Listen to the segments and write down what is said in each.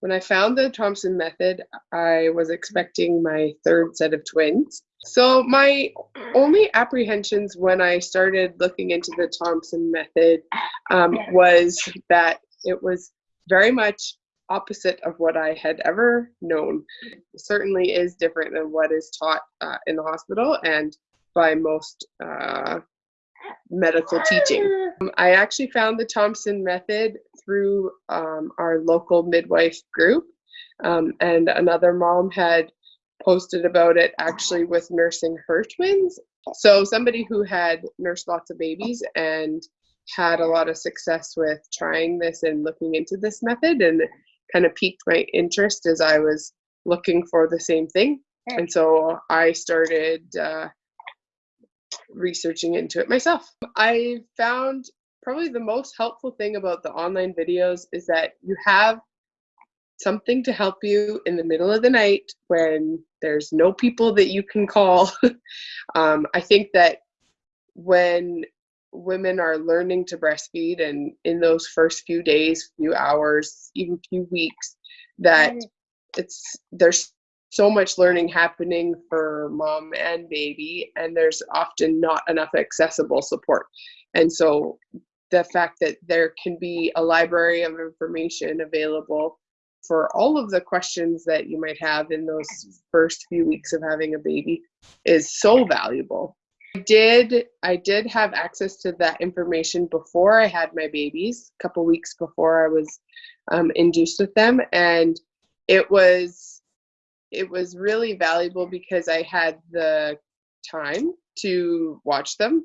When I found the Thompson method, I was expecting my third set of twins. So, my only apprehensions when I started looking into the Thompson method um, was that it was very much opposite of what I had ever known. It certainly is different than what is taught uh, in the hospital and by most uh, medical teaching. Um, I actually found the Thompson method through um, our local midwife group, um, and another mom had posted about it actually with nursing her twins. So, somebody who had nursed lots of babies and had a lot of success with trying this and looking into this method, and kind of piqued my interest as I was looking for the same thing. And so I started uh, researching into it myself. I found probably the most helpful thing about the online videos is that you have something to help you in the middle of the night when there's no people that you can call. um, I think that when women are learning to breastfeed and in those first few days, few hours, even few weeks, that it's there's so much learning happening for mom and baby and there's often not enough accessible support. And so the fact that there can be a library of information available for all of the questions that you might have in those first few weeks of having a baby is so valuable. I did I did have access to that information before I had my babies, a couple weeks before I was um, induced with them, and it was it was really valuable because I had the time to watch them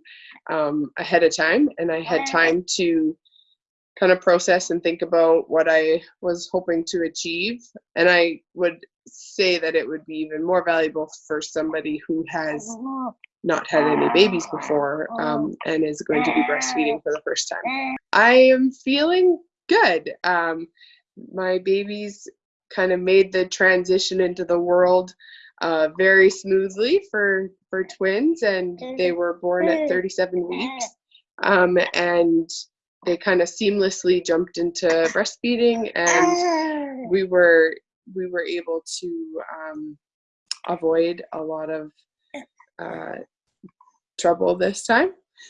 um, ahead of time and I had time to kind of process and think about what I was hoping to achieve. And I would say that it would be even more valuable for somebody who has not had any babies before um, and is going to be breastfeeding for the first time. I am feeling good. Um, my babies kind of made the transition into the world uh, very smoothly for for twins, and they were born at 37 weeks, um, and they kind of seamlessly jumped into breastfeeding, and we were we were able to um, avoid a lot of uh, trouble this time.